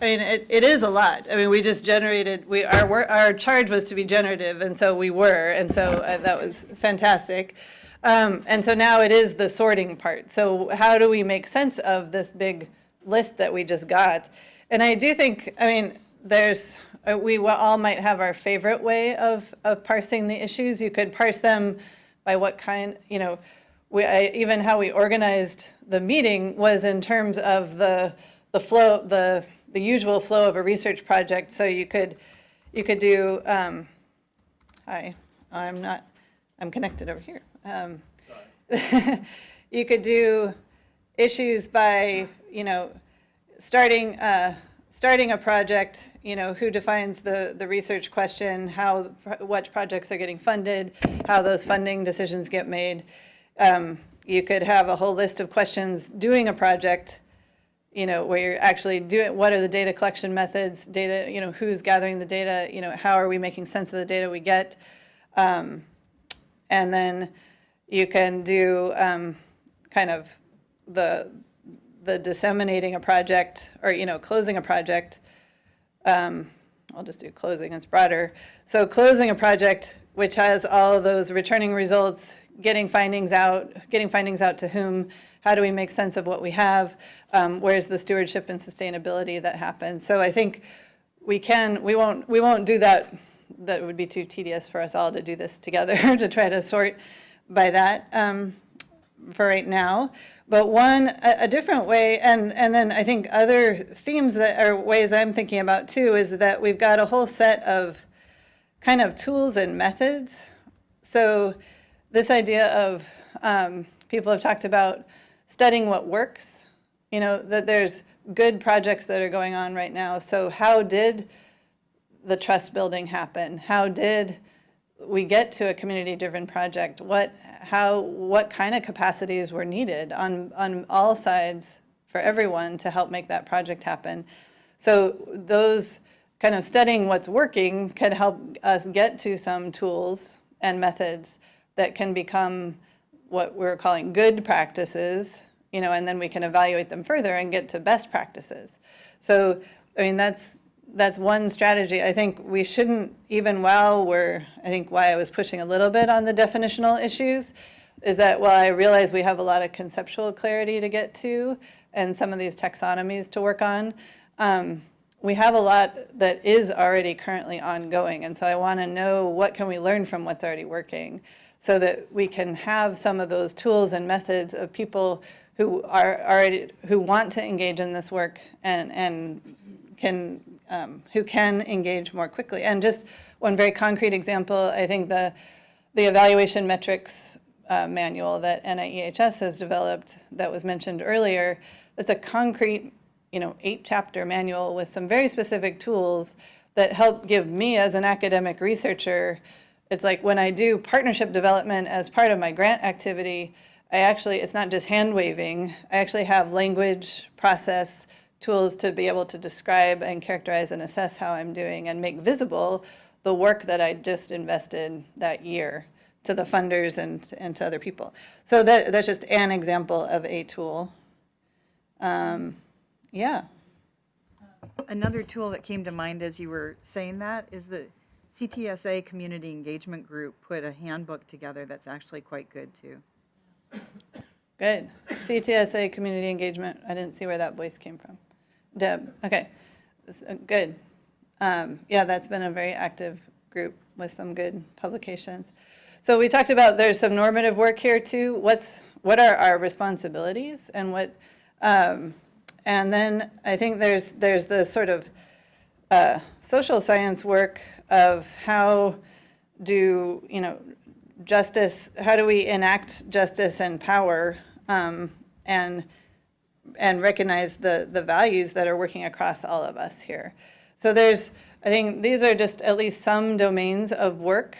I mean, it, it is a lot. I mean, we just generated, we, our, our charge was to be generative, and so we were, and so uh, that was fantastic. Um, and so now it is the sorting part. So how do we make sense of this big list that we just got? And I do think, I mean, there's, uh, we all might have our favorite way of, of parsing the issues. You could parse them by what kind, you know, we, I, even how we organized the meeting was in terms of the, the flow, the, the usual flow of a research project. So you could, you could do, um, hi, I'm not, I'm connected over here. Um, you could do issues by, you know, starting, uh, starting a project, you know, who defines the, the research question, how, what projects are getting funded, how those funding decisions get made. Um, you could have a whole list of questions doing a project, you know, where you're actually doing, what are the data collection methods, data, you know, who's gathering the data, you know, how are we making sense of the data we get? Um, and then you can do um, kind of the, the disseminating a project or, you know, closing a project. Um, I'll just do closing, it's broader. So closing a project which has all of those returning results, getting findings out, getting findings out to whom, how do we make sense of what we have, um, where's the stewardship and sustainability that happens. So I think we can, we won't, we won't do that, that would be too tedious for us all to do this together, to try to sort by that um, for right now. But one, a, a different way, and, and then I think other themes that are ways I'm thinking about too, is that we've got a whole set of kind of tools and methods. So this idea of, um, people have talked about studying what works, you know, that there's good projects that are going on right now. So how did the trust building happen? How did we get to a community-driven project? What, how, what kind of capacities were needed on, on all sides for everyone to help make that project happen? So those kind of studying what's working can help us get to some tools and methods that can become what we're calling good practices, you know, and then we can evaluate them further and get to best practices. So, I mean, that's, that's one strategy. I think we shouldn't, even while we're, I think why I was pushing a little bit on the definitional issues, is that while I realize we have a lot of conceptual clarity to get to and some of these taxonomies to work on, um, we have a lot that is already currently ongoing. And so I want to know what can we learn from what's already working so that we can have some of those tools and methods of people who are already, who want to engage in this work and, and can, um, who can engage more quickly. And just one very concrete example, I think the, the evaluation metrics uh, manual that NIEHS has developed that was mentioned earlier, it's a concrete, you know, eight chapter manual with some very specific tools that help give me as an academic researcher, it's like when I do partnership development as part of my grant activity, I actually, it's not just hand waving, I actually have language, process, tools to be able to describe and characterize and assess how I'm doing and make visible the work that I just invested that year to the funders and, and to other people. So that, that's just an example of a tool. Um, yeah. Another tool that came to mind as you were saying that is the CTSA Community Engagement Group put a handbook together that's actually quite good too. Good. CTSA community engagement. I didn't see where that voice came from. Deb, okay. Uh, Good. Um, Yeah, that's been a very active group with some good publications. So we talked about there's some normative work here too. What's, what are our responsibilities and what, um, and then I think there's, there's the sort of uh, social science work of how do, you know, justice, how do we enact justice and power um, and, and recognize the, the values that are working across all of us here. So there's, I think these are just at least some domains of work.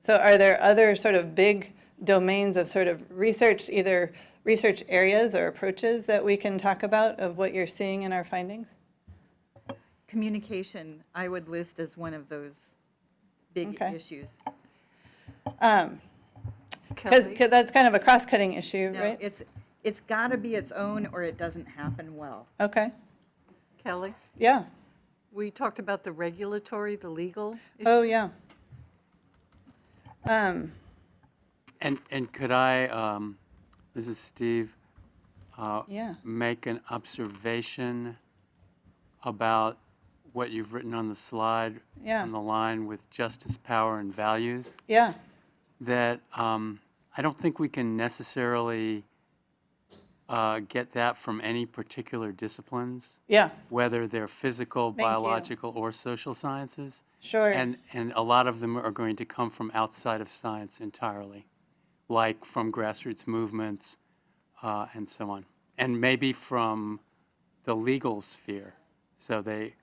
So are there other sort of big domains of sort of research, either research areas or approaches that we can talk about of what you're seeing in our findings? Communication, I would list as one of those big Okay. issues. Because that's kind of a cross-cutting issue, No, right? it's, it's got to be its own or it doesn't happen well. Okay, Kelly, Yeah, we talked about the regulatory, the legal. oh, issues. yeah. Um, And, and could I, um, this is Steve, uh, Yeah. make an observation about what you've written on the slide? Yeah. On the line with justice, power, and values? yeah, that um, I don't think we can necessarily uh, get that from any particular disciplines, yeah, whether they're physical, Thank you. biological, or social sciences. sure. And, and a lot of them are going to come from outside of science entirely, like from grassroots movements uh, and so on. And maybe from the legal sphere. So they,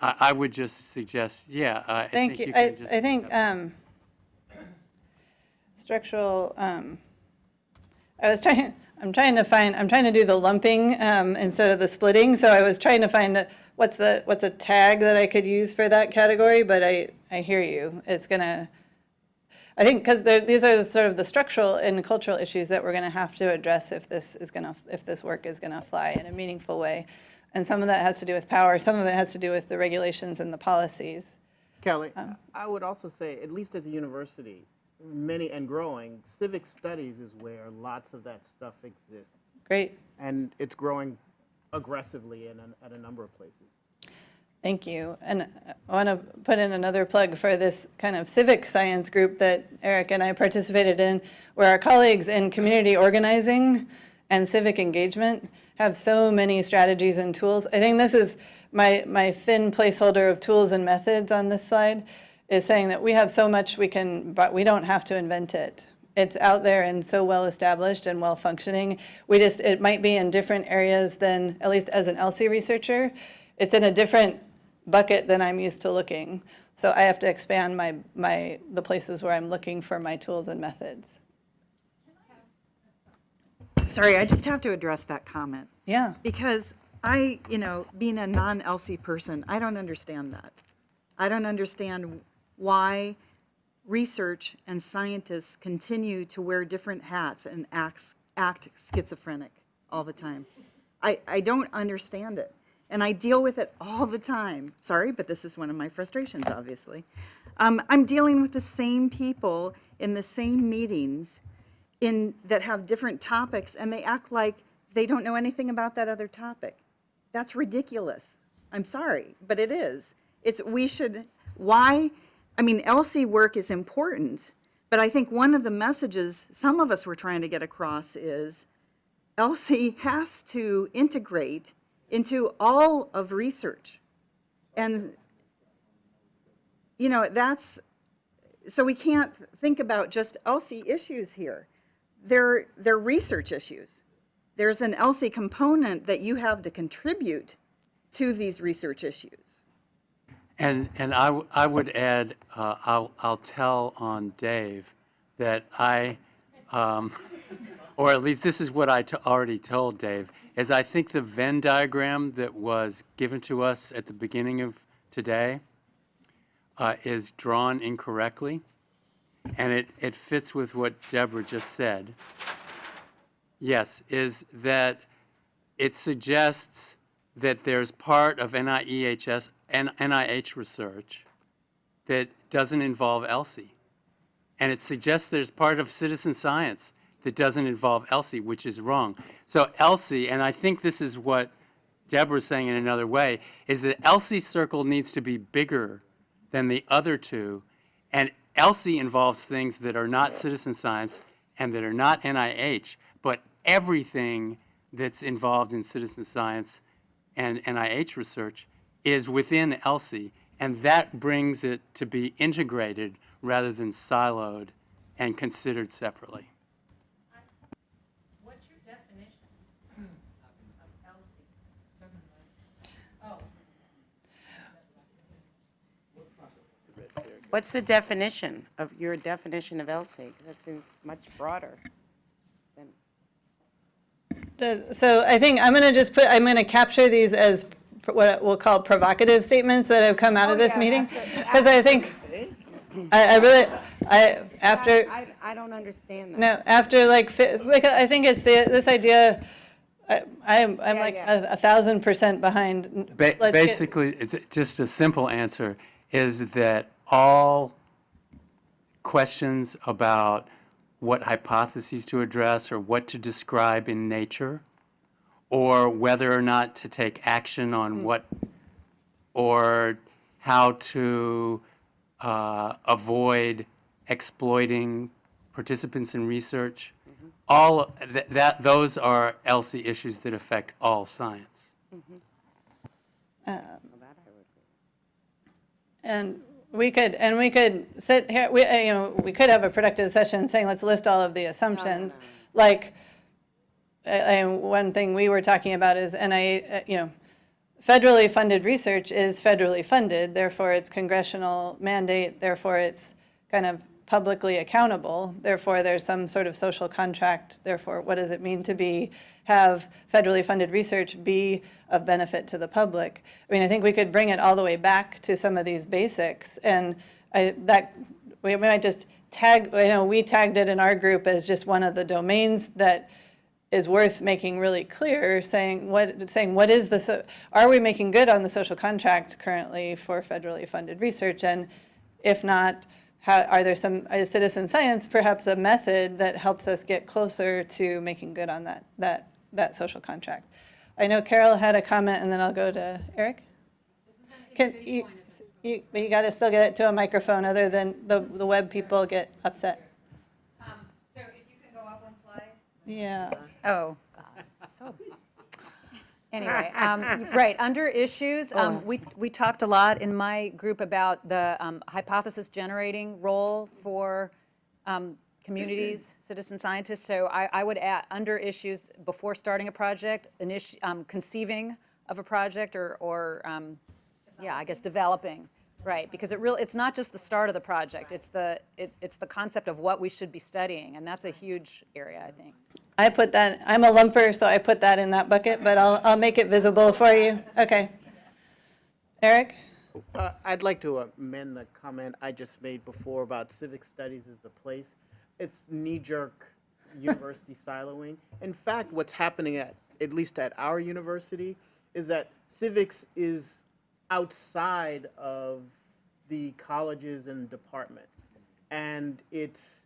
I, I would just suggest, yeah. uh, I Thank think you. can I, just I pick think up- um, structural, um, I was trying, I'm trying to find, I'm trying to do the lumping um, instead of the splitting. So I was trying to find a- what's the, what's a tag that I could use for that category, but I, I hear you. It's gonna, I think, because these are sort of the structural and cultural issues that we're going to have to address if this is going to, if this work is going to fly in a meaningful way. And some of that has to do with power, some of it has to do with the regulations and the policies. Kelly, I would also say, at least at the university, many and growing, civic studies is where lots of that stuff exists. Great. And it's growing aggressively in, a- at a number of places. Thank you. And I want to put in another plug for this kind of civic science group that Eric and I participated in, where our colleagues in community organizing and civic engagement have so many strategies and tools. I think this is my, my thin placeholder of tools and methods on this slide, is saying that we have so much we can, but we don't have to invent it. It's out there and so well established and well functioning. We just, it might be in different areas than, at least as an ELSI researcher, it's in a different bucket than I'm used to looking. So I have to expand my, my, the places where I'm looking for my tools and methods. Sorry, I just have to address that comment. Yeah, Because I, you know, being a non-ELSI person, I don't understand that. I don't understand why research and scientists continue to wear different hats and act, act schizophrenic all the time. I, I don't understand it. And I deal with it all the time. Sorry, but this is one of my frustrations, obviously. Um, I'm dealing with the same people in the same meetings in, that have different topics, and they act like they don't know anything about that other topic. That's ridiculous. I'm sorry, but it is. It's, we should, why, I mean, ELSI work is important, but I think one of the messages some of us were trying to get across is ELSI has to integrate into all of research. And, you know, that's, so we can't think about just ELSI issues here. They're, they're research issues. There's an ELSI component that you have to contribute to these research issues. And, and I, I would add, uh, I'll, I'll tell on Dave that I, um, or at least this is what I already told Dave, is I think the Venn diagram that was given to us at the beginning of today uh, is drawn incorrectly, and it, it fits with what Deborah just said. Yes, is that it suggests that there's part of NIEHS NIH research that doesn't involve ELSI. And it suggests there's part of citizen science that doesn't involve ELSI, which is wrong. So ELSI, and I think this is what Deborah's saying in another way, is that ELSI circle needs to be bigger than the other two. And ELSI involves things that are not citizen science and that are not NIH, but everything that's involved in citizen science and NIH research is within ELSI, and that brings it to be integrated rather than siloed and considered separately. What's your definition of ELSI? Oh. What's the definition of, your definition of ELSI? That seems much broader than, The- so I think I'm going to just put, I'm going to capture these as pr- what we'll call provocative statements that have come out of oh, this meeting. Because I think, I, I really, I, after. I, I don't understand that. No, after like, fi- because I think it's the, this idea I, I'm, I'm Yeah, like yeah. a, a thousand percent behind. Ba- Let's get- Basically, it's just a simple answer is that all questions about what hypotheses to address or what to describe in nature, or whether or not to take action on what, or how to uh, avoid exploiting participants in research, all, th- that, those are ELSI issues that affect all science. And we could, and we could sit here, we, uh, you know, we could have a productive session saying, let's list all of the assumptions. Like, uh, and one thing we were talking about is, and I, uh, you know, federally funded research is federally funded, therefore it's congressional mandate, therefore it's kind of publicly accountable, therefore there's some sort of social contract, therefore what does it mean to be, have federally funded research be of benefit to the public? I mean, I think we could bring it all the way back to some of these basics, and I, that, we might just tag, you know, we tagged it in our group as just one of the domains that is worth making really clear, saying what, saying what is the, so- are we making good on the social contract currently for federally funded research? And if not, how, are there some, is citizen science perhaps a method that helps us get closer to making good on that, that, that social contract? I know Carol had a comment, and then I'll go to Eric. Can, you, you, but you gotta still get it to a microphone, other than the, the web people get upset. So if you can go up one slide. Yeah. Oh, God, so. Anyway, um, right, under issues, Oh, um, we, we talked a lot in my group about the um, hypothesis generating role for um, communities, citizen scientists. So I, I would add, under issues, before starting a project, initi, um, conceiving of a project or, or, um, yeah, I guess developing, right? Because it really, it's not just the start of the project, it's the, it, it's the concept of what we should be studying, and that's a huge area, I think. I put that, I'm a lumper, so I put that in that bucket, but I'll, I'll make it visible for you. Okay. Eric? Uh, I'd like to amend the comment I just made before about civic studies as the place. It's knee-jerk university siloing. In fact, what's happening at, at least at our university, is that civics is outside of the colleges and departments. And it's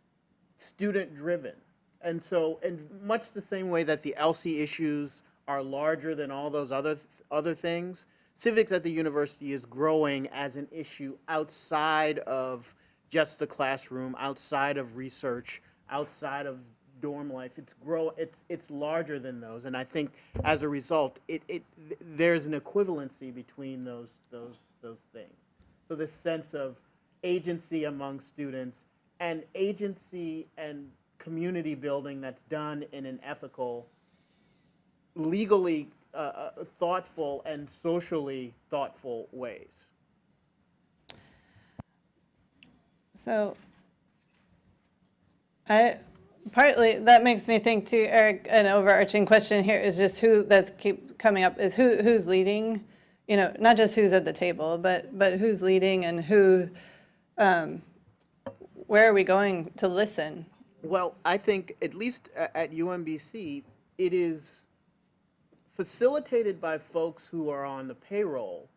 student-driven. And so, in much the same way that the ELSI issues are larger than all those other, other things, civics at the university is growing as an issue outside of just the classroom, outside of research, outside of dorm life. It's grow, it's, it's larger than those. And I think as a result, it, it, there's an equivalency between those, those, those things. So this sense of agency among students and agency and community building that's done in an ethical, legally uh, uh, thoughtful and socially thoughtful ways. So I, partly, that makes me think too, Eric, an overarching question here is just who, that's keep coming up, is who, who's leading? You know, not just who's at the table, but, but who's leading and who, um, where are we going to listen? Well, I think at least at UMBC, it is facilitated by folks who are on the payroll,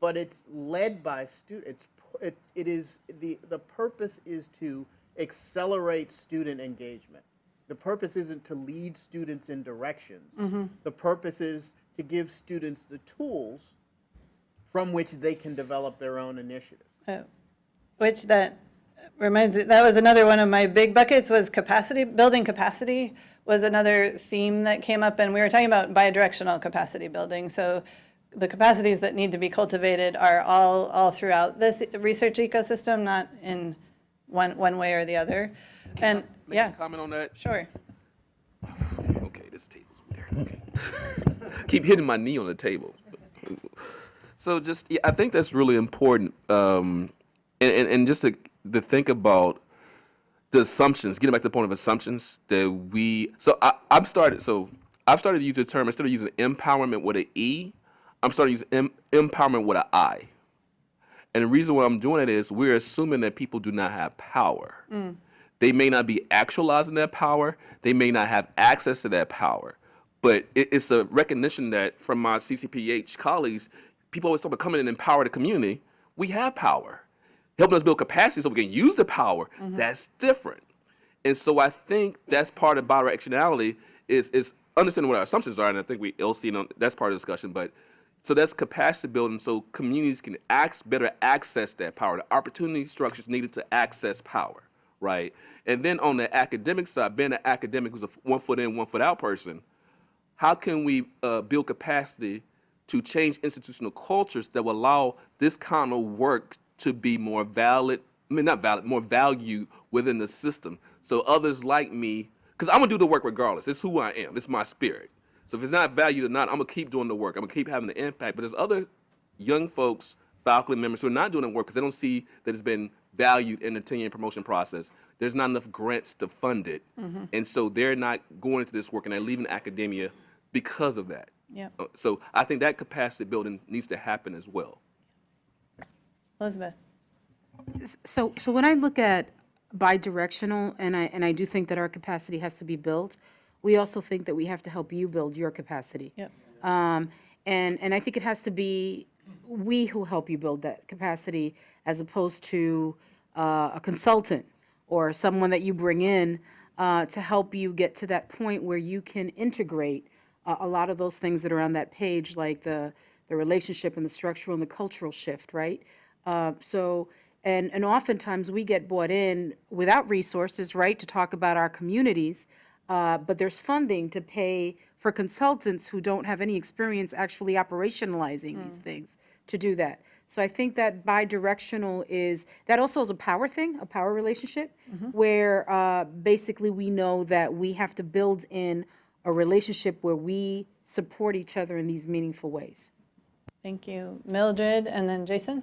but it's led by students. It, it is the the purpose is to accelerate student engagement. The purpose isn't to lead students in directions. Mm-hmm. The purpose is to give students the tools from which they can develop their own initiatives. Oh, Which that reminds me, that was another one of my big buckets was capacity, building capacity was another theme that came up, and we were talking about bidirectional capacity building. So the capacities that need to be cultivated are all, all throughout this research ecosystem, not in one, one way or the other. And, Make yeah, a comment on that? sure. Okay, this table's weird. Okay. Keep hitting my knee on the table. So just, yeah, I think that's really important. Um, and, and, and just to, to think about the assumptions, getting back to the point of assumptions that we, so I, I've started, so I've started to use the term, instead of using empowerment with an E, I'm starting to use em, empowerment with an I. And the reason why I'm doing it is we're assuming that people do not have power. Mm. They may not be actualizing that power, they may not have access to that power, But it, it's a recognition that from my CCPH colleagues, people always talk about coming and empower the community. We have power. Helping us build capacity so we can use the power, mm-hmm. that's different. And so I think that's part of bidirectionality is is understanding what our assumptions are, and I think we LC know that's part of the discussion. But so that's capacity building, so communities can act, better access that power, the opportunity structures needed to access power, right? And then on the academic side, being an academic who's a one foot in, one foot out person, how can we uh, build capacity to change institutional cultures that will allow this kind of work to be more valid, I mean, not valid, more valued within the system. So others like me, because I'm gonna do the work regardless. It's who I am. It's my spirit. So if it's not valued or not, I'm gonna keep doing the work. I'm gonna keep having the impact. But there's other young folks, faculty members who are not doing the work because they don't see that it's been valued in the tenure and promotion process. There's not enough grants to fund it. And so they're not going into this work and they're leaving academia because of that. Yep. Uh, So I think that capacity building needs to happen as well. Elizabeth? So, so when I look at bi-directional, and I, and I do think that our capacity has to be built, we also think that we have to help you build your capacity. Yep. Um, and, and I think it has to be we who help you build that capacity as opposed to uh, a consultant or someone that you bring in uh, to help you get to that point where you can integrate a, a lot of those things that are on that page, like the, the relationship and the structural and the cultural shift, right? Uh, so, and, and oftentimes we get brought in without resources, right, to talk about our communities, uh, but there's funding to pay for consultants who don't have any experience actually operationalizing these things to do that. So I think that bi-directional is, that also is a power thing, a power relationship, where uh, basically we know that we have to build in a relationship where we support each other in these meaningful ways. Thank you. Mildred, and then Jason?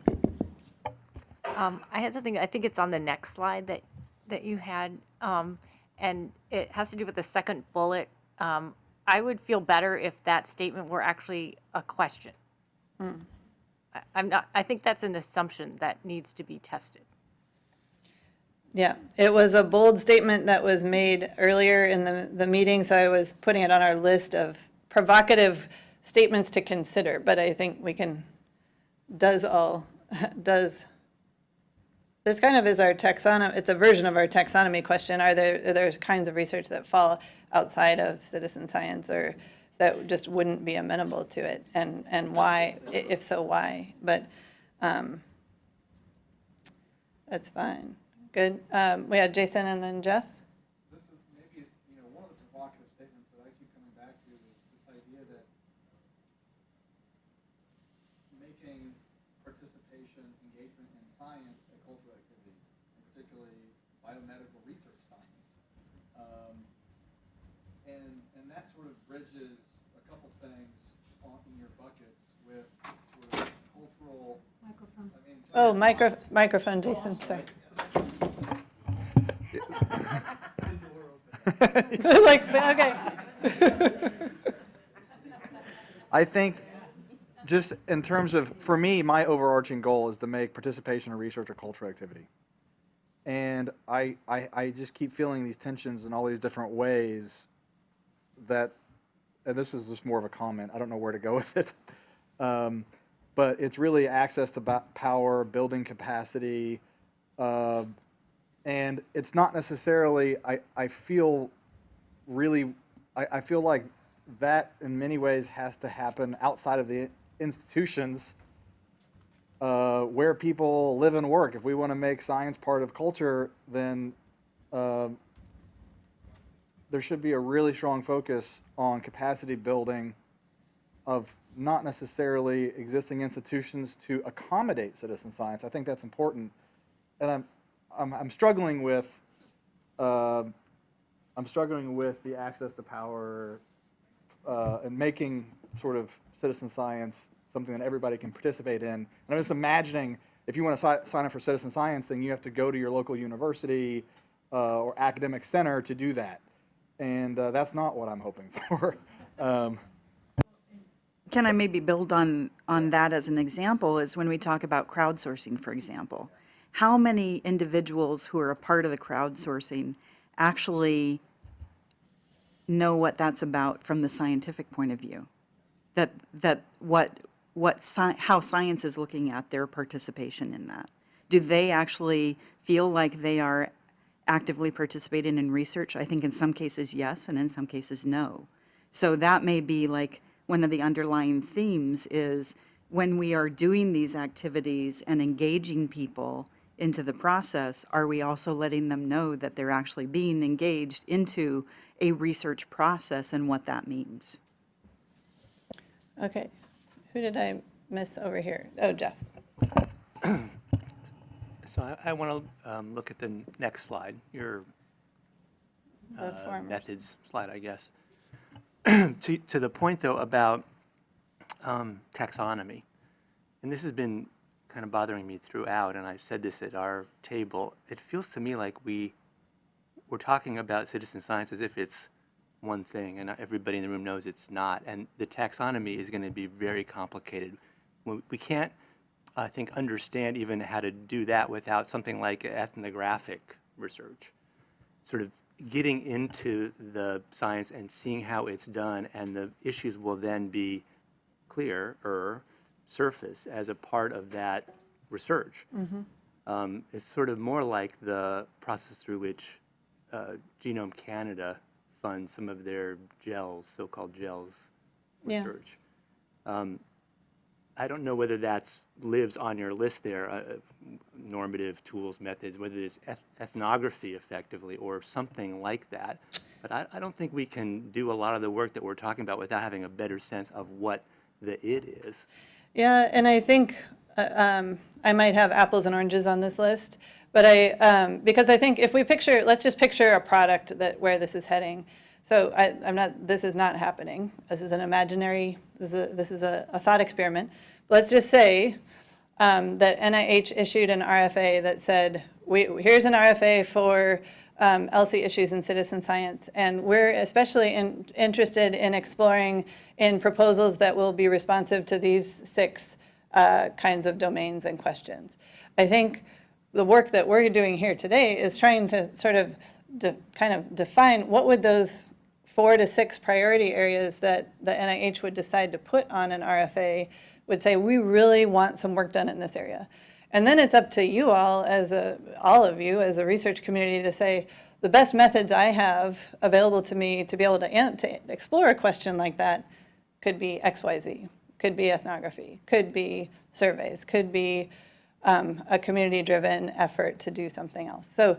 Um, I had something, I think it's on the next slide that, that you had, um, and it has to do with the second bullet. Um, I would feel better if that statement were actually a question. I- I'm not, I think that's an assumption that needs to be tested. Yeah, it was a bold statement that was made earlier in the, the meeting, so I was putting it on our list of provocative statements to consider, but I think we can, does all, does, this kind of is our taxonomy, it's a version of our taxonomy question. Are there, are there kinds of research that fall outside of citizen science or that just wouldn't be amenable to it? And, and why, if so, why? But, um, that's fine. Good. Um, we had Jason and then Jeff. this is maybe, you know, one of the provocative statements that I keep coming back to is this idea that making participation, engagement in science a cultural activity, and particularly biomedical research science. Um, and, and that sort of bridges a couple things on, in your buckets with sort of cultural. Microphone. I mean, in terms Oh, micro, microphone, Jason, sorry. Like, okay. I think, just in terms of, for me, my overarching goal is to make participation in research a cultural activity. And I, I, I just keep feeling these tensions in all these different ways that, and this is just more of a comment, I don't know where to go with it. Um, but it's really access to power, building capacity, uh, and it's not necessarily, I, I feel really, I, I feel like that in many ways has to happen outside of the institutions uh, where people live and work. If we want to make science part of culture, then um there should be a really strong focus on capacity building of not necessarily existing institutions to accommodate citizen science. I think that's important, and I'm I'm, I'm struggling with. um I'm struggling with the access to power uh, and making sort of citizen science something that everybody can participate in. And I'm just imagining if you want to si- sign up for citizen science, then you have to go to your local university uh, or academic center to do that. And uh, that's not what I'm hoping for. um, Can I maybe build on, on that as an example, is when we talk about crowdsourcing, for example. How many individuals who are a part of the crowdsourcing actually know what that's about from the scientific point of view. That, that what, what, sci- how science is looking at their participation in that. Do they actually feel like they are actively participating in research? I think in some cases, yes, and in some cases, no. So that may be like, one of the underlying themes is when we are doing these activities and engaging people into the process, are we also letting them know that they're actually being engaged into a research process and what that means? Okay, who did I miss over here? Oh, Jeff. So I, I want to um, look at the next slide, your uh, methods slide, I guess. To, to the point, though, about um, taxonomy, and this has been kind of bothering me throughout, and I've said this at our table, it feels to me like we, we're talking about citizen science as if it's one thing, and everybody in the room knows it's not, and the taxonomy is going to be very complicated. We we can't, I think, understand even how to do that without something like ethnographic research. Sort of getting into the science and seeing how it's done, and the issues will then be clearer, surface as a part of that research. Um, it's sort of more like the process through which uh, Genome Canada funds some of their GE3LS, so-called GE3LS Yeah. research. Um, I don't know whether that's lives on your list there, uh, normative tools, methods, whether it's eth- ethnography effectively or something like that. But I, I don't think we can do a lot of the work that we're talking about without having a better sense of what the it is. Yeah, and I think uh, um, I might have apples and oranges on this list, but I, um, because I think if we picture, let's just picture a product that, where this is heading. So I, I'm not, this is not happening. This is an imaginary, this is a, this is a, a thought experiment. Let's just say um, that NIH issued an RFA that said, we, here's an RFA for um, ELSI issues in citizen science, and we're especially in, interested in exploring in proposals that will be responsive to these six uh, kinds of domains and questions. I think the work that we're doing here today is trying to sort of kind of define what would those four to six priority areas that the NIH would decide to put on an RFA would say, we really want some work done in this area. And then it's up to you all, as a, all of you, as a research community, to say, the best methods I have available to me to be able to, to explore a question like that could be X, Y, Z, could be ethnography, could be surveys, could be um, a community-driven effort to do something else. So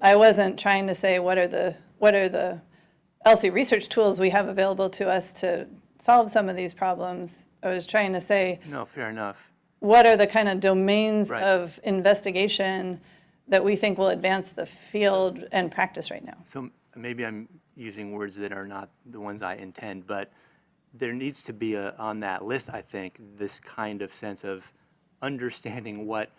I wasn't trying to say, what are the, what are the ELSI research tools we have available to us to solve some of these problems? I was trying to say, No, fair enough. what are the kind of domains Right. of investigation that we think will advance the field and practice right now? So maybe I'm using words that are not the ones I intend, but there needs to be a, on that list, I think, this kind of sense of understanding what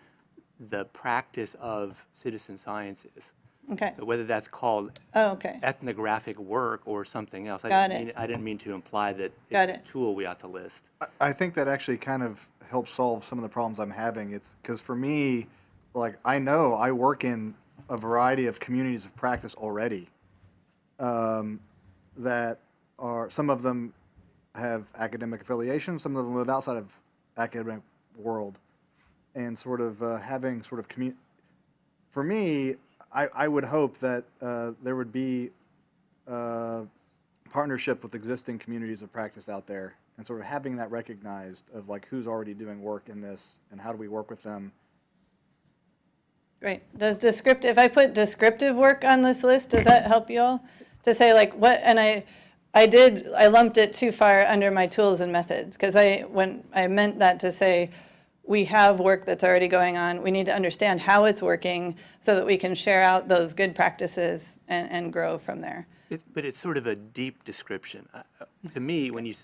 the practice of citizen science is. Okay, So whether that's called oh, okay, ethnographic work or something else. I Got didn't it. mean- I didn't mean to imply that Got it's it. a tool we ought to list. I- I think that actually kind of helps solve some of the problems I'm having. It's because for me, like I know I work in a variety of communities of practice already. Um, that are some of them have academic affiliation, some of them live outside of academic world, and sort of uh, having sort of commu- For me, I, I would hope that uh, there would be uh, partnership with existing communities of practice out there and sort of having that recognized of like who's already doing work in this and how do we work with them great. Does descriptive, if I put descriptive work on this list, does that help you all? To say like what, and I, I did, I lumped it too far under my tools and methods, because I, when, I meant that to say, we have work that's already going on, we need to understand how it's working so that we can share out those good practices and, and grow from there. It, but it's sort of a deep description. Uh, uh, To me, when you,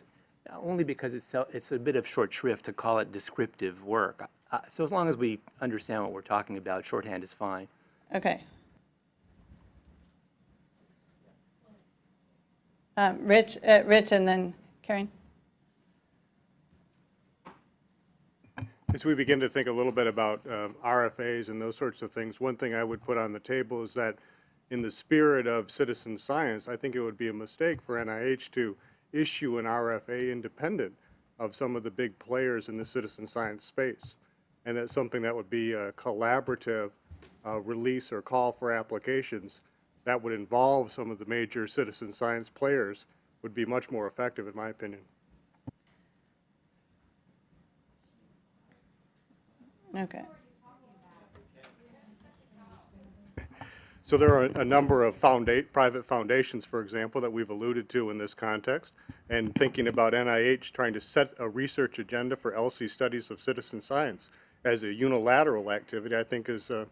only because it's, it's a bit of short shrift to call it descriptive work. Uh, So as long as we understand what we're talking about, shorthand is fine. Okay. Um, Rich, uh, Rich, and then Karen. As we begin to think a little bit about um, RFAs and those sorts of things, one thing I would put on the table is that in the spirit of citizen science, I think it would be a mistake for NIH to issue an RFA independent of some of the big players in the citizen science space. And that's something that would be a collaborative uh, release or call for applications that would involve some of the major citizen science players would be much more effective, in my opinion. Okay. So there are a number of founda, private foundations, for example, that we've alluded to in this context. And thinking about NIH trying to set a research agenda for ELSI studies of citizen science as a unilateral activity, I think is, uh,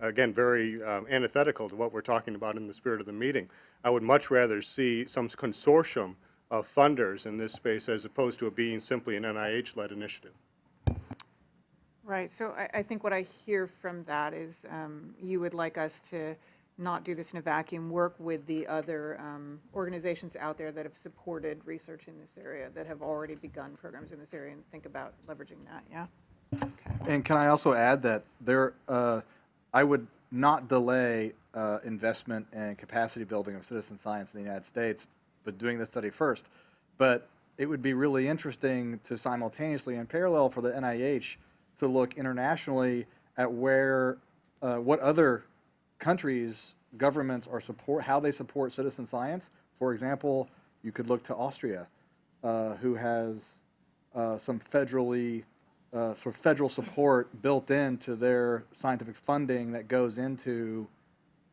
again, very um, antithetical to what we're talking about in the spirit of the meeting. I would much rather see some consortium of funders in this space as opposed to it being simply an NIH-led initiative. Right, so I, I think what I hear from that is um, you would like us to not do this in a vacuum, work with the other um, organizations out there that have supported research in this area, that have already begun programs in this area, and think about leveraging that, yeah? And can I also add that there, uh, I would not delay uh, investment and capacity building of citizen science in the United States, but doing this study first. But it would be really interesting to simultaneously, in parallel, for the NIH to look internationally at where, uh, what other countries, governments are support, how they support citizen science. For example, you could look to Austria, uh, who has uh, some federally, uh, sort of federal support built into their scientific funding that goes into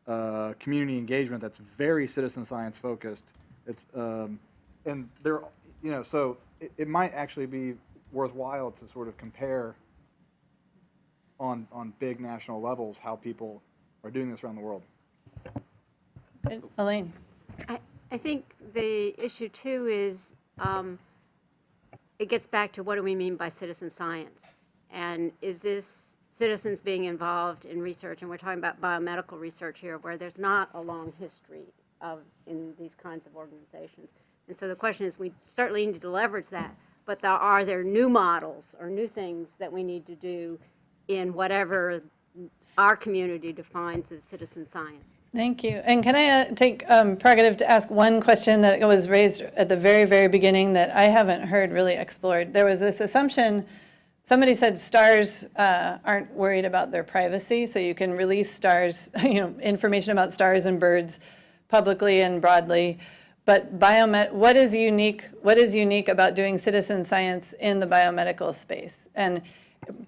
uh, community engagement that's very citizen science focused. It's, um, and there, you know, so it, it might actually be worthwhile to sort of compare on, on big national levels how people are doing this around the world. Elaine? I, I think the issue too is, um, it gets back to what do we mean by citizen science? And is this citizens being involved in research, and we're talking about biomedical research here, where there's not a long history of, in these kinds of organizations. And so the question is, we certainly need to leverage that, but there, are there new models or new things that we need to do in whatever our community defines as citizen science? Thank you. And can I uh, take um, prerogative to ask one question that was raised at the very, very beginning that I haven't heard really explored? There was this assumption, somebody said stars uh, aren't worried about their privacy, so you can release stars, you know, information about stars and birds publicly and broadly. But biomed, what is unique, what is unique about doing citizen science in the biomedical space? And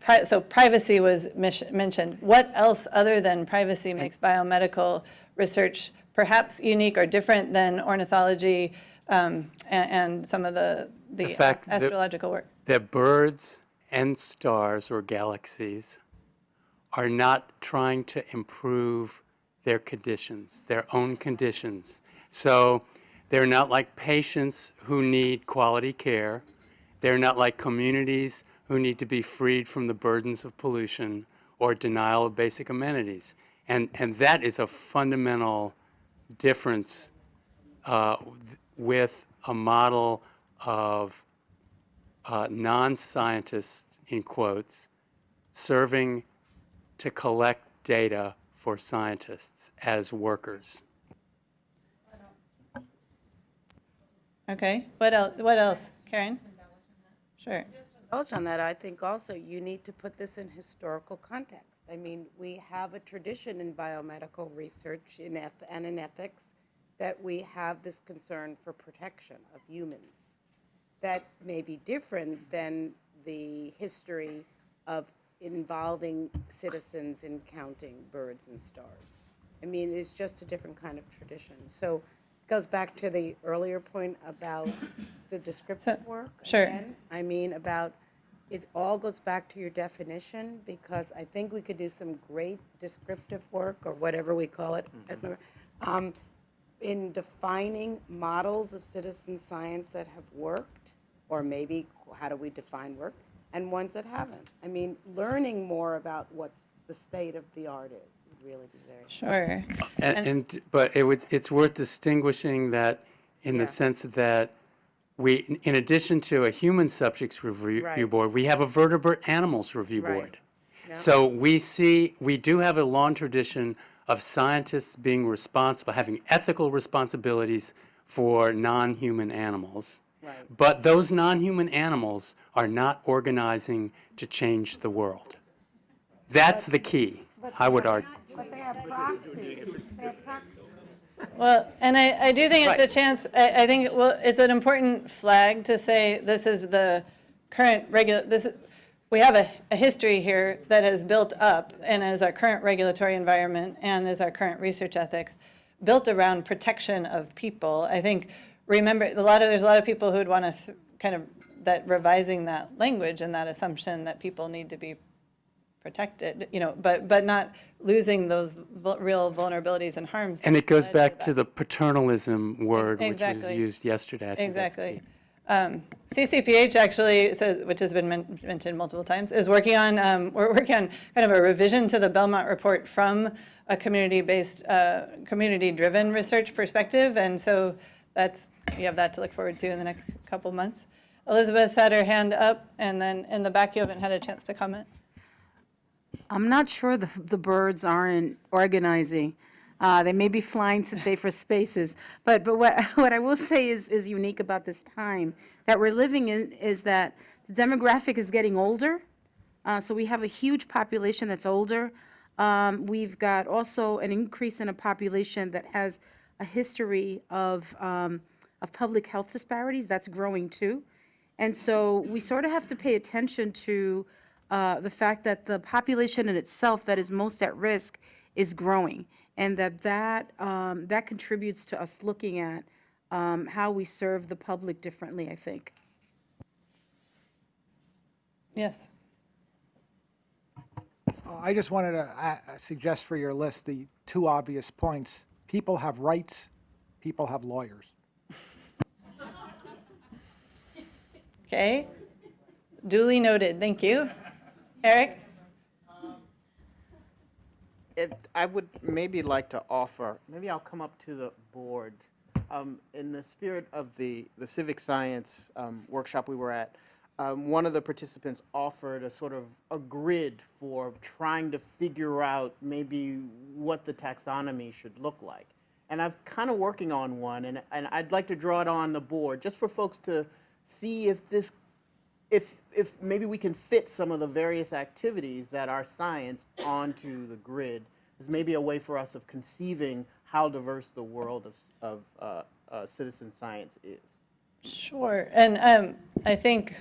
pri- so privacy was mentioned. What else other than privacy makes biomedical research perhaps unique or different than ornithology um, and, and some of the, the, The fact that- astrological work? that birds and stars or galaxies are not trying to improve their conditions, their own conditions. So they're not like patients who need quality care. They're not like communities who need to be freed from the burdens of pollution or denial of basic amenities. And, and that is a fundamental difference uh, with a model of uh, non-scientists, in quotes, serving to collect data for scientists as workers. Okay, what else, what else? Karen? Sure. On that, I think also you need to put this in historical context. I mean, we have a tradition in biomedical research in eth- and in ethics that we have this concern for protection of humans. That may be different than the history of involving citizens in counting birds and stars. I mean, it's just a different kind of tradition. So it goes back to the earlier point about the descriptive work. sure. again. I mean, about, it all goes back to your definition, because I think we could do some great descriptive work, or whatever we call it, um, in defining models of citizen science that have worked, or maybe how do we define work, and ones that haven't. I mean, learning more about what the state of the art is would really be very. Sure. And, and, but it would, it's worth distinguishing that in the sense that we, in addition to a human subjects review Right. board, we have a vertebrate animals review Right. board. So we see, we do have a long tradition of scientists being responsible, having ethical responsibilities for non-human animals. But those non-human animals are not organizing to change the world. That's the key, I would argue. But they have proxies. They have proxies. Well, and I, I do think it's a chance, I, I think, well, it's an important flag to say this is the current regular, this, we have a, a history here that has built up and is our current regulatory environment and is our current research ethics, built around protection of people. I think, remember, a lot of, there's a lot of people who'd want to kind of, that revising that language and that assumption that people need to be protected, you know, but, but not losing those vul- real vulnerabilities and harms. And it goes back to the paternalism word, which was used yesterday. I think that's Exactly. Um, CCPH actually says, which has been men- mentioned multiple times, is working on, um, we're working on kind of a revision to the Belmont report from a community-based, uh, community-driven research perspective. And so that's, you have that to look forward to in the next couple months. Elizabeth had her hand up, and then in the back, you haven't had a chance to comment. I'm not sure the, the birds aren't organizing. Uh, they may be flying to safer spaces, but, but what, what I will say is, is unique about this time that we're living in is that the demographic is getting older. Uh, so we have a huge population that's older. Um, we've got also an increase in a population that has a history of, um, of public health disparities. That's growing too. And so we sort of have to pay attention to uh, the fact that the population in itself that is most at risk is growing, and that that, um, that contributes to us looking at um, how we serve the public differently, I think. Yes. Uh, I just wanted to uh, suggest for your list the two obvious points. People have rights, people have lawyers. Okay. Duly noted. Thank you. Eric? It, I would maybe like to offer, maybe I'll come up to the board. Um, in the spirit of the, the civic science um, workshop we were at, um, one of the participants offered a sort of a grid for trying to figure out maybe what the taxonomy should look like. And I'm kind of working on one, and, and I'd like to draw it on the board just for folks to see if this if, if maybe we can fit some of the various activities that are science onto the grid is maybe a way for us of conceiving how diverse the world of, of uh, uh, citizen science is. Sure. And um, I think,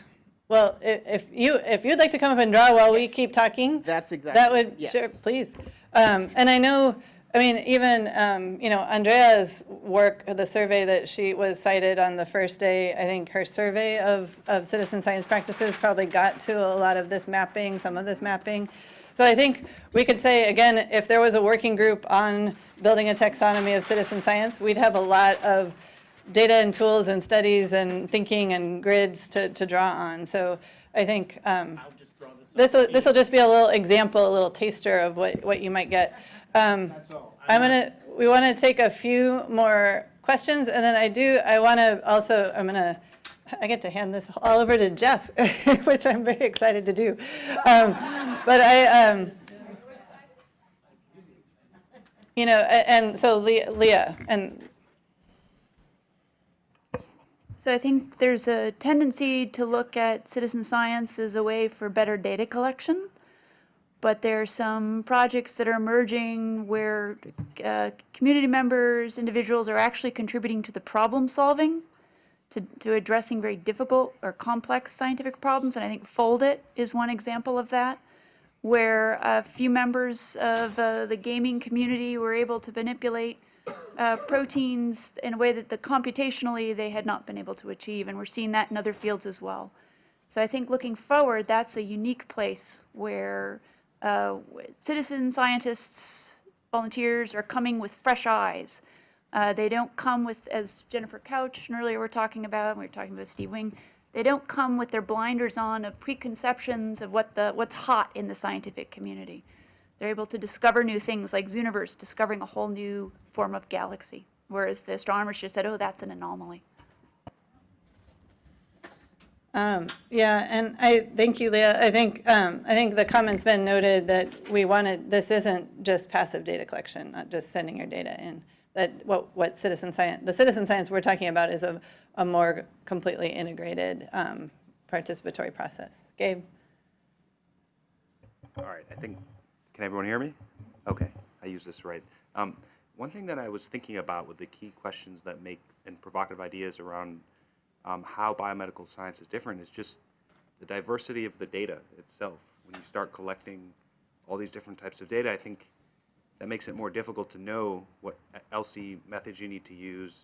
well, i- if you, if you'd like to come up and draw while we keep talking. That's exactly- That would, yes. sure, please. Um, And I know, I mean, even, um, you know, Andrea's work, the survey that she was cited on the first day, I think her survey of, of citizen science practices probably got to a lot of this mapping, some of this mapping. So I think we could say, again, if there was a working group on building a taxonomy of citizen science, we'd have a lot of data and tools and studies and thinking and grids to, to draw on. So I think um, this will, just be a little example, a little taster of what, what you might get. Um, I'm gonna, we want to take a few more questions, and then I do, I want to also, I'm gonna, I get to hand this all over to Jeff, which I'm very excited to do. Um, But I, um, you know, and so Leah, Leah, and So I think there's a tendency to look at citizen science as a way for better data collection. But there are some projects that are emerging where uh, community members, individuals are actually contributing to the problem solving, to, to addressing very difficult or complex scientific problems. And I think Foldit is one example of that, where a few members of uh, the gaming community were able to manipulate uh, proteins in a way that the computationally they had not been able to achieve, and we're seeing that in other fields as well. So I think looking forward, that's a unique place where uh, citizen scientists, volunteers are coming with fresh eyes. Uh, they don't come with, as Jennifer Couch and earlier we were talking about, we were talking about Steve Wing, they don't come with their blinders on of preconceptions of what the what's hot in the scientific community. They're able to discover new things like Zooniverse, discovering a whole new form of galaxy, whereas the astronomers just said, oh, that's an anomaly. Um, Yeah, and I, thank you, Leah. I think, um, I think the comment's been noted that we wanted, this isn't just passive data collection, not just sending your data in. That what, what citizen science, the citizen science we're talking about is a, a more completely integrated um, participatory process. Gabe? All right, I think, can everyone hear me? Okay, I use this right. Um, one thing that I was thinking about with the key questions that make and provocative ideas around um, how biomedical science is different is just the diversity of the data itself. When you start collecting all these different types of data, I think that makes it more difficult to know what ELSI methods you need to use,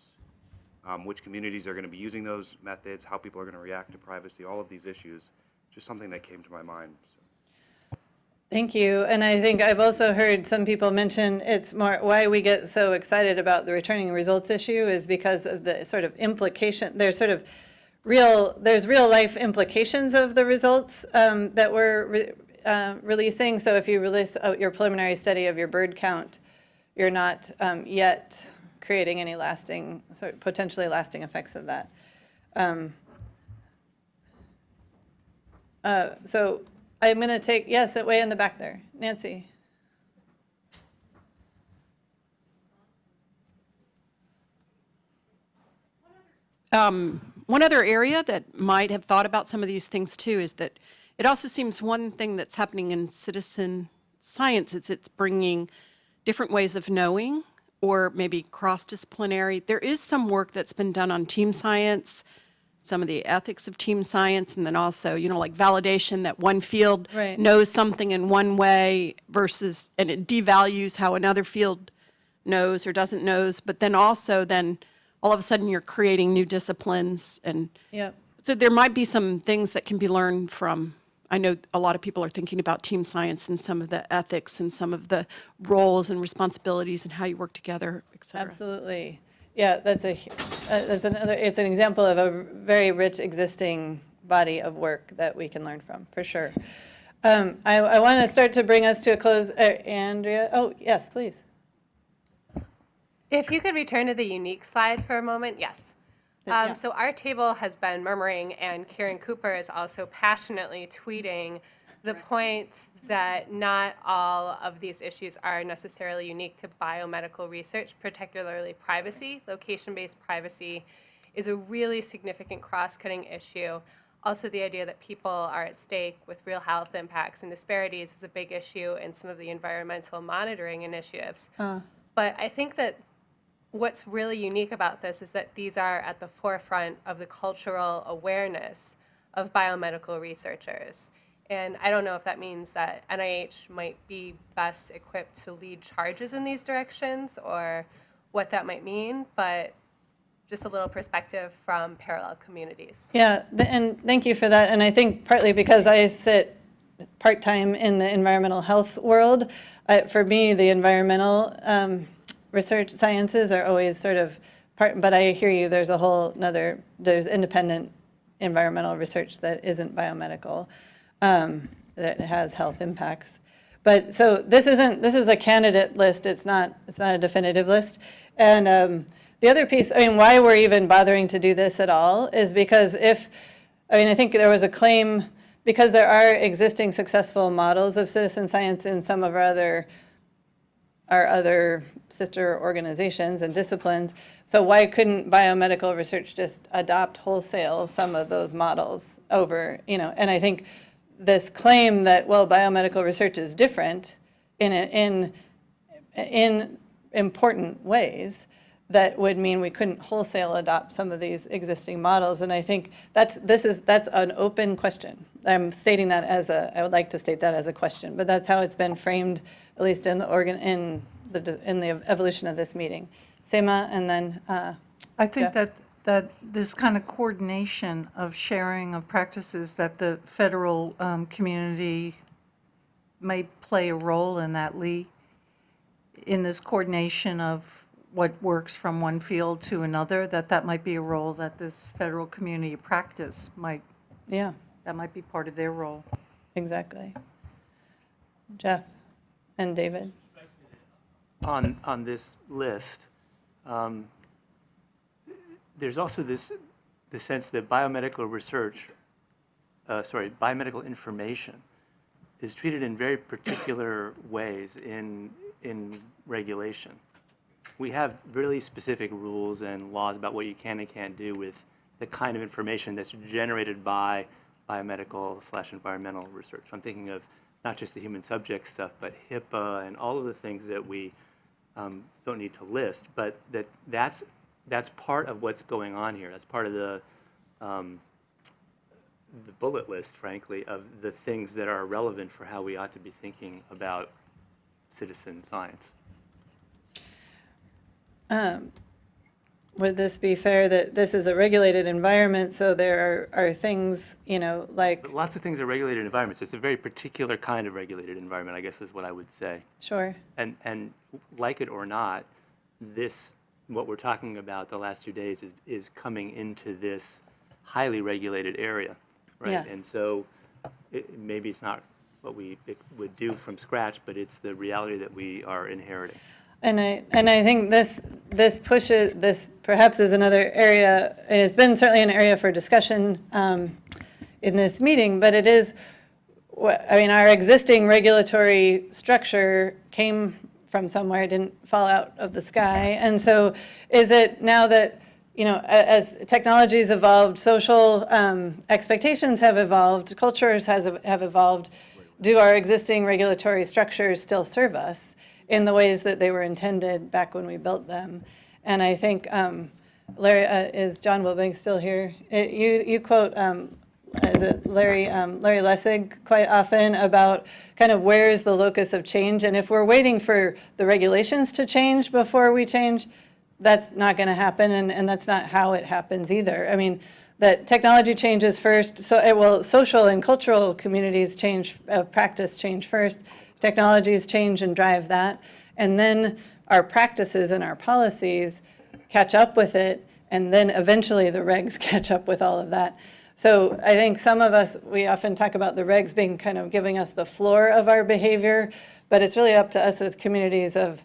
um, which communities are going to be using those methods, how people are going to react to privacy, all of these issues. Just something that came to my mind. So. Thank you. And I think I've also heard some people mention it's more, why we get so excited about the returning results issue is because of the sort of implication, there's sort of real, there's real life implications of the results um, that we're re- uh, releasing. So if you release out your preliminary study of your bird count, you're not um, yet creating any lasting, sort of potentially lasting effects of that. Um, uh, So I'm going to take, yes, way in the back there. Nancy? Um, One other area that might have thought about some of these things too is that it also seems one thing that's happening in citizen science is it's bringing different ways of knowing or maybe cross-disciplinary. There is some work that's been done on team science, some of the ethics of team science, and then also, you know, like validation that one field Right. knows something in one way versus, and it devalues how another field knows or doesn't knows, but then also then all of a sudden you're creating new disciplines and Yep. so there might be some things that can be learned from, I know a lot of people are thinking about team science and some of the ethics and some of the roles and responsibilities and how you work together, et cetera. Absolutely. Yeah, that's a, uh, that's another, it's an example of a very rich existing body of work that we can learn from, for sure. Um, I, I want to start to bring us to a close. Uh, Andrea, oh, yes, please. If you could return to the unique slide for a moment, yes. Um, so our table has been murmuring, and Caren Cooper is also passionately tweeting the point that not all of these issues are necessarily unique to biomedical research, particularly privacy. Location-based privacy is a really significant cross-cutting issue. Also, the idea that people are at stake with real health impacts and disparities is a big issue in some of the environmental monitoring initiatives. Uh, But I think that what's really unique about this is that these are at the forefront of the cultural awareness of biomedical researchers. And I don't know if that means that NIH might be best equipped to lead charges in these directions or what that might mean, but just a little perspective from parallel communities. Yeah, and thank you for that. And I think partly because I sit part-time in the environmental health world, uh, for me, the environmental um, research sciences are always sort of part, but I hear you, there's a whole nother, there's independent environmental research that isn't biomedical, um, that has health impacts. But, so this isn't, this is a candidate list, it's not, it's not a definitive list. And um, the other piece, I mean, why we're even bothering to do this at all is because if, I mean, I think there was a claim, because there are existing successful models of citizen science in some of our other, our other sister organizations and disciplines, so why couldn't biomedical research just adopt wholesale some of those models over, you know, and I think this claim that, well, biomedical research is different in, a- in, in important ways, that would mean we couldn't wholesale adopt some of these existing models. And I think that's, this is, that's an open question. I'm stating that as a, I would like to state that as a question, but that's how it's been framed, at least in the organ, in the, in the evolution of this meeting. Seema, and then, uh, I think Jeff? that, that this kind of coordination of sharing of practices that the federal um, community may play a role in that, Lee, in this coordination of what works from one field to another, that that might be a role that this federal community practice might, yeah, that might be part of their role. exactly. Jeff and David? on, on this list, um, there's also this, the sense that biomedical research uh, sorry, biomedical information is treated in very particular ways in, in regulation. We have really specific rules and laws about what you can and can't do with the kind of information that's generated by biomedical slash environmental research. I'm thinking of not just the human subject stuff, but HIPAA and all of the things that we um, don't need to list, but that that's, that's part of what's going on here. That's part of the, um, the bullet list, frankly, of the things that are relevant for how we ought to be thinking about citizen science. Um, Would this be fair that this is a regulated environment, so there are, are things, you know, like, But lots of things are regulated environments. It's a very particular kind of regulated environment, I guess is what I would say. sure, And, and like it or not, this, what we're talking about the last two days is, is coming into this highly regulated area, right? Yes. And so it, maybe it's not what we it would do from scratch, but it's the reality that we are inheriting. And I, and I think this, this pushes, this perhaps is another area, and it's been certainly an area for discussion um, in this meeting, but it is, I mean, our existing regulatory structure came from somewhere, it didn't fall out of the sky. And so is it now that, you know, as technologies evolved, social um, expectations have evolved, cultures has, have evolved, do our existing regulatory structures still serve us in the ways that they were intended back when we built them? And I think, um, Larry, uh, is John Wilbanks still here? Uh, You, you quote, um, is it Larry, um, Larry Lessig quite often about kind of where's the locus of change? And if we're waiting for the regulations to change before we change, that's not going to happen, and, and that's not how it happens either. I mean, that technology changes first, so it will, social and cultural communities change, uh, practice change first, technologies change and drive that, and then our practices and our policies catch up with it, and then eventually the regs catch up with all of that. So I think some of us, we often talk about the regs being kind of giving us the floor of our behavior, but it's really up to us as communities of,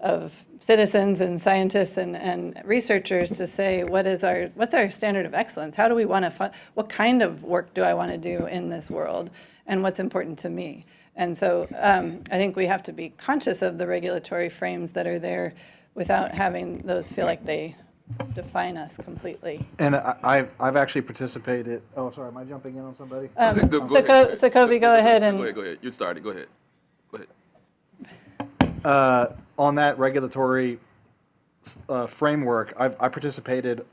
of citizens and scientists and, and researchers to say, what is our, what's our standard of excellence? How do we want to, what kind of work do I want to do in this world? And what's important to me? And so um, I think we have to be conscious of the regulatory frames that are there without having those feel like they define us completely. And I, I've, I've actually participated, oh, sorry, am I jumping in on somebody? Um, Go- go So ahead. Co- so Kobe, go ahead Go and, ahead, go ahead. You started, go ahead. Go ahead. uh, on that regulatory uh, framework, I've, I participated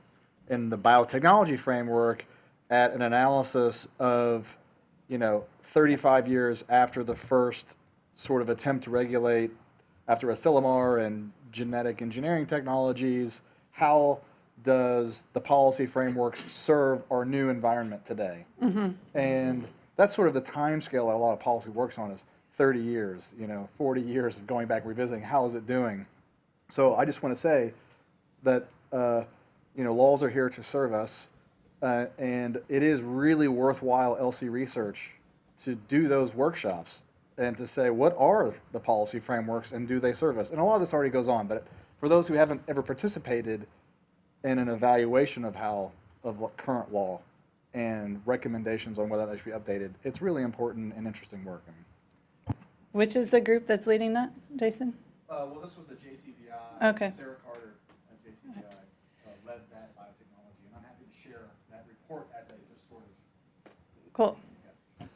in the biotechnology framework at an analysis of, you know, 35 years after the first sort of attempt to regulate after Asilomar and genetic engineering technologies, how does the policy frameworks serve our new environment today? And that's sort of the time scale that a lot of policy works on is 30 years, you know, 40 years of going back and revisiting how is it doing. So I just want to say that uh, you know laws are here to serve us, uh, and it is really worthwhile ELSI research to do those workshops and to say what are the policy frameworks and do they serve us. And a lot of this already goes on, but for those who haven't ever participated in an evaluation of how of what current law and recommendations on whether that should be updated, it's really important and interesting work. which is the group that's leading that, Jason? Uh, well, this was the JCVI. Okay. Sarah Carter at JCVI uh, led that biotechnology, and I'm happy to share that report as a just sort of Cool.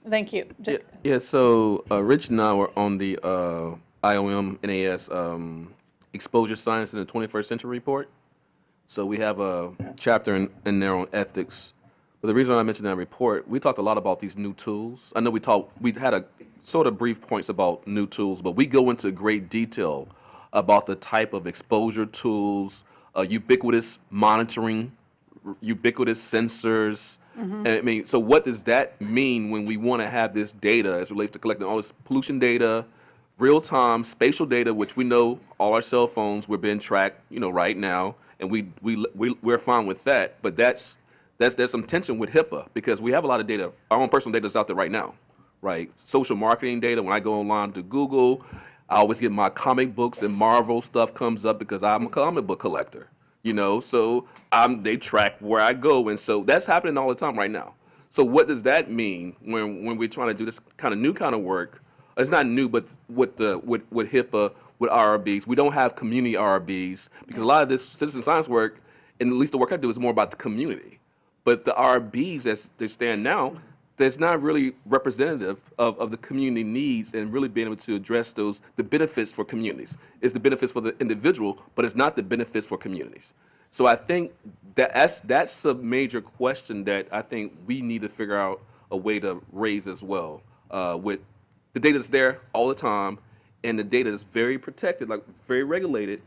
Thank you. Yeah, yeah, so uh, Rich and I were on the uh, IOM NAS um, Exposure Science in the 21st Century report. So we have a chapter in, in there on ethics. But the reason I mentioned that report, we talked a lot about these new tools. I know we talked, we had a sort of brief points about new tools, but we go into great detail about the type of exposure tools, uh, ubiquitous monitoring, ubiquitous sensors. Mhm. And I mean, so what does that mean when we want to have this data as it relates to collecting all this pollution data, real-time spatial data, which we know all our cell phones we're being tracked, you know, right now, and we we we we're fine with that. But that's that's there's some tension with HIPAA because we have a lot of data, our own personal data is out there right now, right? Social marketing data. When I go online to Google, I always get my comic books and Marvel stuff comes up because I'm a comic book collector, you know. So I'm they track where I go, and so that's happening all the time right now. So what does that mean when, when we're trying to do this kind of new kind of work? It's not new, but with the with, with HIPAA, with IRBs, we don't have community IRBs because a lot of this citizen science work, and at least the work I do, is more about the community. But the IRBs as they stand now, that's not really representative of, of the community needs and really being able to address those the benefits for communities. It's the benefits for the individual, but it's not the benefits for communities. So I think that that's that's a major question that I think we need to figure out a way to raise as well. Uh, with the data is there all the time, and the data is very protected, like very regulated.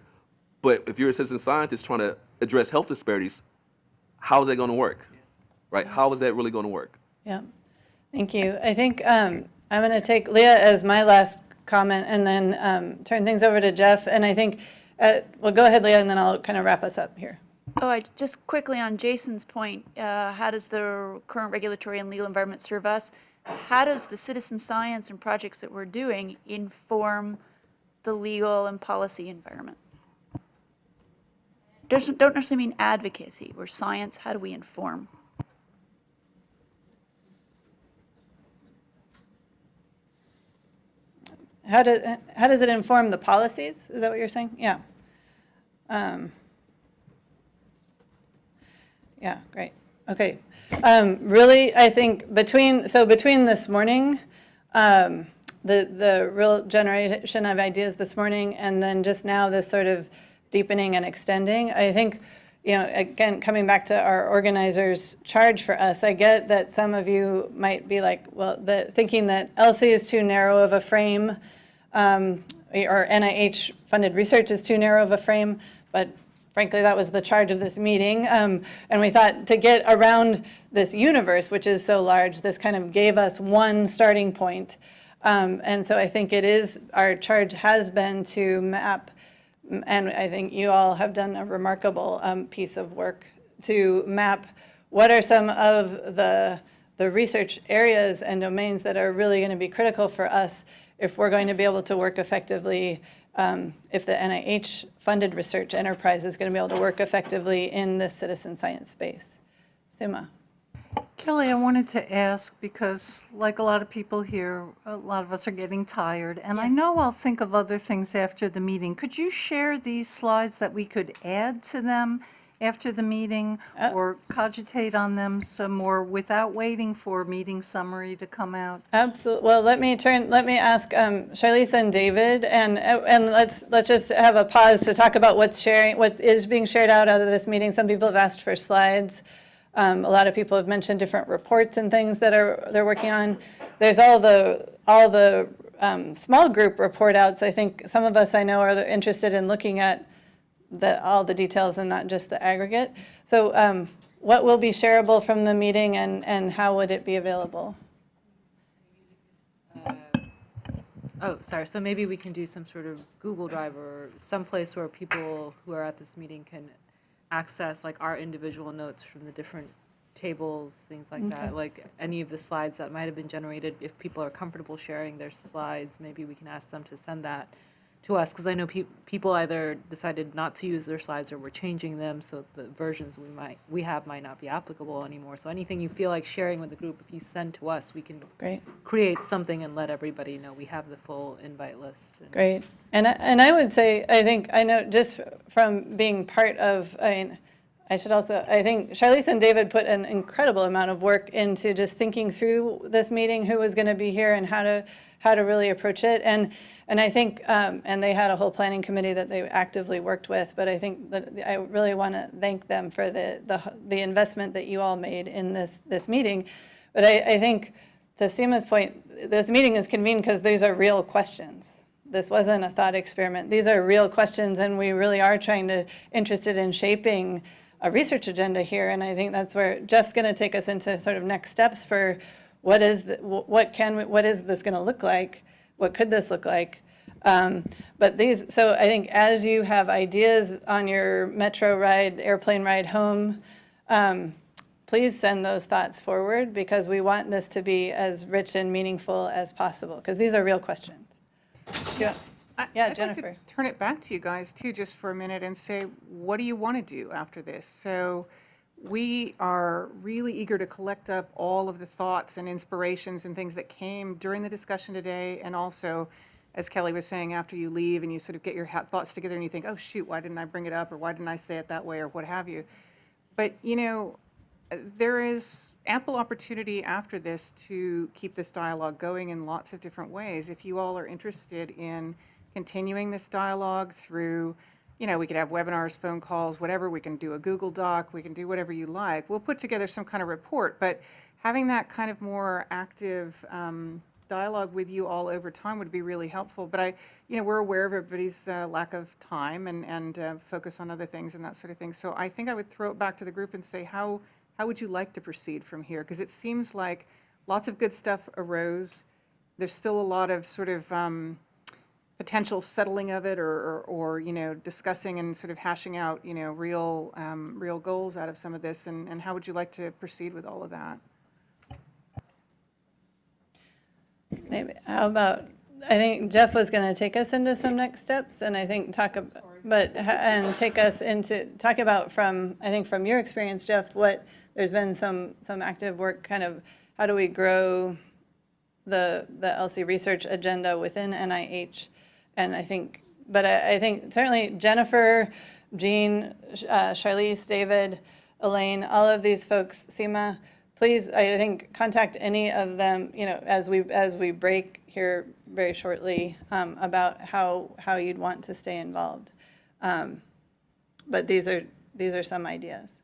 But if you're a citizen scientist trying to address health disparities, how is that going to work? Right? How is that really going to work? Yeah, thank you. I think um, I'm going to take Leah as my last comment and then um, turn things over to Jeff. And I think, uh, well, go ahead, Leah, and then I'll kind of wrap us up here. Oh, I, just quickly on Jason's point, uh, how does the current regulatory and legal environment serve us? How does the citizen science and projects that we're doing inform the legal and policy environment? Doesn't, don't necessarily mean advocacy. We're science, how do we inform? How does, how does it inform the policies? Is that what you're saying? Yeah. Um, Yeah, great. Okay. Um, Really, I think between, so between this morning, um, the, the real generation of ideas this morning, and then just now this sort of deepening and extending, I think, you know, again, coming back to our organizers' charge for us, I get that some of you might be like, well, the, thinking that ELSI is too narrow of a frame, um, or NIH-funded research is too narrow of a frame, but frankly, that was the charge of this meeting. Um, and we thought to get around this universe, which is so large, this kind of gave us one starting point. Um, and so I think it is, our charge has been to map, and I think you all have done a remarkable um, piece of work to map what are some of the, the research areas and domains that are really going to be critical for us if we're going to be able to work effectively um, if the NIH-funded research enterprise is going to be able to work effectively in this citizen science space. Suma. Kelly, I wanted to ask, because like a lot of people here, a lot of us are getting tired, and I know I'll think of other things after the meeting. Could you share these slides that we could add to them after the meeting, or cogitate on them some more without waiting for meeting summary to come out? Absolutely. Well, let me turn, let me ask um, Charlize and David, and, and let's, let's just have a pause to talk about what's sharing, what is being shared out out of this meeting. Some people have asked for slides. Um, a lot of people have mentioned different reports and things that are, they're working on. There's all the, all the um, small group report outs. I think some of us I know are interested in looking at the, all the details and not just the aggregate. So um, what will be shareable from the meeting and, and how would it be available? Oh, sorry, so maybe we can do some sort of Google Drive or someplace where people who are at this meeting can access like our individual notes from the different tables, things like Okay. that. Like any of the slides that might have been generated, if people are comfortable sharing their slides, maybe we can ask them to send that to us, because I know peop people either decided not to use their slides or were changing them, so the versions we might, we have might not be applicable anymore. So anything you feel like sharing with the group, if you send to us, we can Great. create something and let everybody know we have the full invite list. and- Great. And, I- and I would say, I think, I know just from being part of, I mean, I should also, I think Charlize and David put an incredible amount of work into just thinking through this meeting, who was going to be here and how to, how to really approach it. And, and I think, um, and they had a whole planning committee that they actively worked with, but I think that I really want to thank them for the, the, the investment that you all made in this, this meeting. But I, I think, to Seema's point, this meeting is convened because these are real questions. This wasn't a thought experiment. These are real questions, and we really are trying to, interested in shaping a research agenda here. And I think that's where Jeff's going to take us into sort of next steps for what is, the- what can, what is this going to look like? What could this look like? Um, But these, so I think as you have ideas on your metro ride, airplane ride home, um, please send those thoughts forward because we want this to be as rich and meaningful as possible, because these are real questions. Yeah, I- Yeah, I'd like to Jennifer. Turn it back to you guys too, just for a minute and say, what do you want to do after this? So we are really eager to collect up all of the thoughts and inspirations and things that came during the discussion today, and also, as Kelly was saying, after you leave and you sort of get your ha- thoughts together and you think, oh, shoot, why didn't I bring it up, or why didn't I say it that way, or what have you. But, you know, uh, there is ample opportunity after this to keep this dialogue going in lots of different ways. If you all are interested in continuing this dialogue through, you know, we could have webinars, phone calls, whatever, we can do a Google Doc, we can do whatever you like. We'll put together some kind of report, but having that kind of more active um, dialogue with you all over time would be really helpful. But I, you know, we're aware of everybody's uh, lack of time and, and uh, focus on other things and that sort of thing. So I think I would throw it back to the group and say, how, how would you like to proceed from here? Because it seems like lots of good stuff arose. There's still a lot of sort of um, potential settling of it or, or, or, you know, discussing and sort of hashing out, you know, real, um, real goals out of some of this. And, and how would you like to proceed with all of that? Maybe, how about, I think Jeff was going to take us into some next steps, and I think talk, ab- but, and take us into, talk about from, I think from your experience, Jeff, what, there's been some, some active work, kind of, how do we grow the, the ELSI research agenda within NIH? And I think, but I, I think certainly Jennifer, Jean, uh, Charlize, David, Elaine, all of these folks, Seema, please, I think, contact any of them, you know, as we, as we break here very shortly, um, about how, how you'd want to stay involved. Um, But these are, these are some ideas.